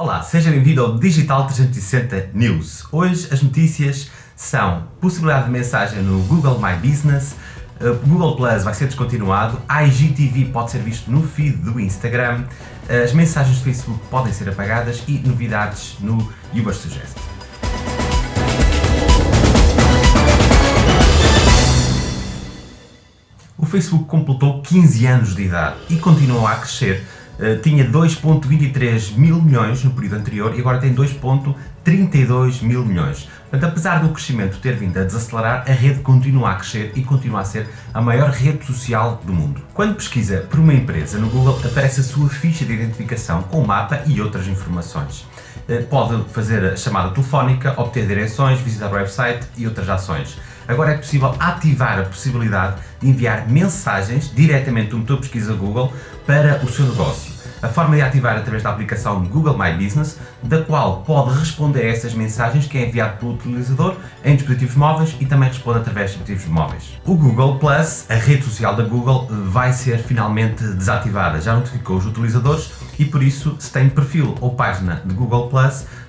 Olá, seja bem-vindo ao Digital 360 News. Hoje as notícias são possibilidade de mensagem no Google My Business, uh, Google Plus vai ser descontinuado, IGTV pode ser visto no feed do Instagram, uh, as mensagens do Facebook podem ser apagadas e novidades no Uber Suggest. O Facebook completou 15 anos de idade e continua a crescer eh, tinha 2.23 mil milhões no período anterior e agora tem 2.32 mil milhões. Portanto, apesar do crescimento ter vindo a desacelerar, a rede continua a crescer e continua a ser a maior rede social do mundo. Quando pesquisa por uma empresa no Google, aparece a sua ficha de identificação com mapa e outras informações. Eh, pode fazer a chamada telefónica, obter direções, visitar o website e outras ações. Agora é possível ativar a possibilidade de enviar mensagens diretamente do motor de pesquisa Google para o seu negócio. A forma de ativar é através da aplicação Google My Business, da qual pode responder a essas mensagens que é enviado pelo utilizador em dispositivos móveis e também responde através de dispositivos móveis. O Google Plus, a rede social da Google, vai ser finalmente desativada. Já notificou os utilizadores e por isso, se tem perfil ou página de Google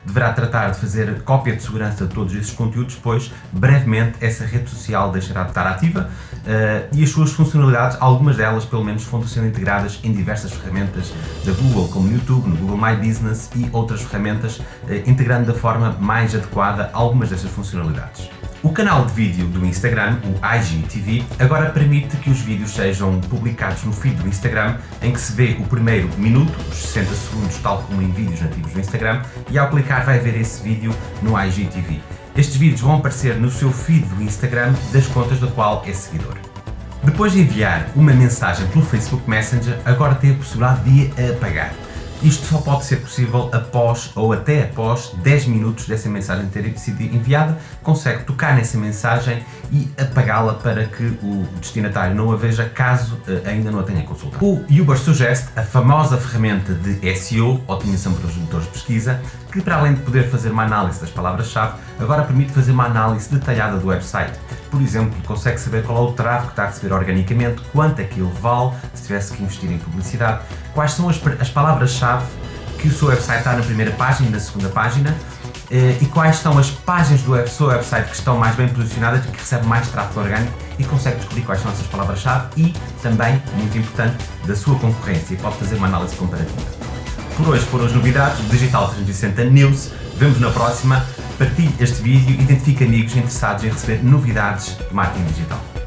deverá tratar de fazer cópia de segurança de todos esses conteúdos, pois brevemente essa rede social deixará de estar ativa uh, e as suas funcionalidades, algumas delas pelo menos, vão sendo integradas em diversas ferramentas da Google, como no YouTube, no Google My Business e outras ferramentas, uh, integrando da forma mais adequada algumas dessas funcionalidades. O canal de vídeo do Instagram, o IGTV, agora permite que os vídeos sejam publicados no feed do Instagram, em que se vê o primeiro minuto, os 60 segundos, tal como em vídeos nativos do Instagram, e ao clicar vai ver esse vídeo no IGTV. Estes vídeos vão aparecer no seu feed do Instagram das contas da qual é seguidor. Depois de enviar uma mensagem pelo Facebook Messenger, agora tem a possibilidade de apagar. Isto só pode ser possível após ou até após 10 minutos dessa mensagem ter sido enviada, consegue tocar nessa mensagem e apagá-la para que o destinatário não a veja caso eh, ainda não a tenha consultado. O Uber Suggest, a famosa ferramenta de SEO, otimização para os motores de pesquisa, que para além de poder fazer uma análise das palavras-chave, agora permite fazer uma análise detalhada do website. Por exemplo, consegue saber qual é o tráfego que está a receber organicamente, quanto é que ele vale, se tivesse que investir em publicidade, quais são as, as palavras-chave que o seu website está na primeira página e na segunda página, eh, e quais são as páginas do seu website que estão mais bem posicionadas que recebem mais tráfego orgânico e consegue descobrir quais são essas palavras-chave e também, muito importante, da sua concorrência e pode fazer uma análise comparativa. Por hoje foram as novidades do Digital 360 News. Vemos na próxima. Partilhe este vídeo e identifique amigos interessados em receber novidades de marketing digital.